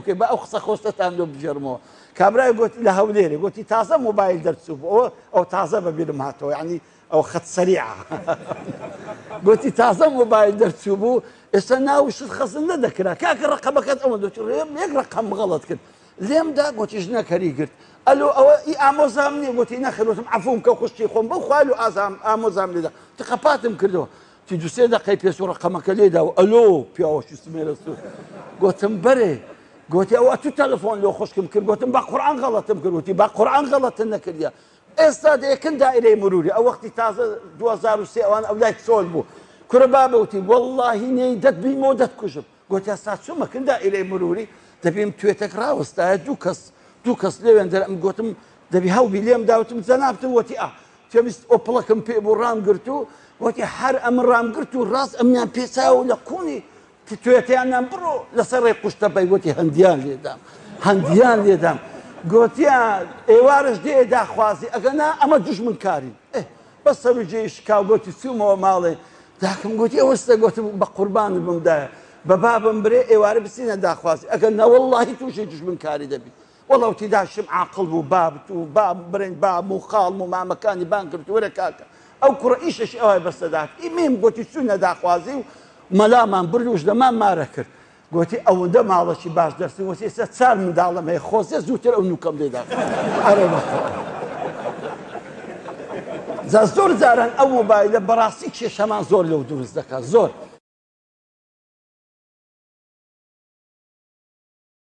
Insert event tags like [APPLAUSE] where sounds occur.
بکەی بە ئەو قسە خۆستتان دۆ بژێرمەوە کامرای گوت لە هەولێری گوتی تازە مۆبایل دەرچوو بۆەوە ئەو تازە بەبیرم هاتەوە ینی ئەو خەت سەریع [LAUGHS] گوتی تازە مۆبایل دەرچوو بوو ئێستا ناوشت خەزن نەدەکرا کاکە ڕقەبەکەت ئەمە دەچ ڕێم یەک ڕقم بغڵت کرد لێمدا گوتیش نەکەری گرت ئەلو ئەوە ئی ئامۆزام نیە گوتی نەخلوتم ئەفوم کە خوشتی خۆم بە خوال و ئازام ئامۆزام لێدا تقەپاتم کردەوە تی دوسێ دەقەی پێسوڕە قەمەکە لێدا و ئەلۆ پیاوەشی سمێرە سو گوتم بەرێ گوتی ئەوە تو تەلفۆن لۆ خشکم کرد گوتم بە قورآان غەڵەتم کردوتی بە قورآان غەڵەتن نەکردە ئێستا دەیەکن دائرەی مروری ئەو وەختی تازە 2023 ئەوان ئەو لای چۆل بوو کورە بابوتی واللهی نەی دەت بیمەوە دەتکوژم گوتی ئەستا چمەکن دائرەی مروری دەبیم توێتەک ڕوەستایە دوو کەس دوو کەس لێوێن دەرم گوتم دەبی هەوبی لێم داوتم زەنابتم وتی ئا تێویست ئۆپڵەکەم پێ بۆ ڕامگررت و وتی هەر ئەم ڕامگررت و ڕاست ئەمیان پێچاو لە کونی توێتیانیان بڕۆ لەسەرڕێ قوشتە بەیگوتی هەندیان لێدام هەندیان لێدام گوتیان ئێوارش دێ داخوازی ئەگەنا ئەمە دژمن کاری بە سەرجێش کاوگوتی چومەوە ماڵێ داکەم گوتی ئەوەستە گوتم بە قوربان بمدایە بە بابم برێ ئێوارە بسینە داخوازی ئەگەن نەوەڵی تووشێ دژمن کاری دەبیت وەڵاوتی داشم عقل و بابت و باب برنج باب و خاڵ و مامەکانی بان کرد وەرە کاکە ئەو کوڕ ئیشش ئەوەی بەسەدات ئیمیم گوتی چوونە داخوازی و مەلامان بروش دەمان مارە کرد گوتی ئەوەندە ماڵەشی باش دەستن وەسی ئێستا چار منداڵم هەیە خۆزیە زووتر ئەو نوکەم لێدا زۆر جاران ئەو موبایلە بەڕاستی کێشەمان زۆر لەو دروست دەکات زۆر.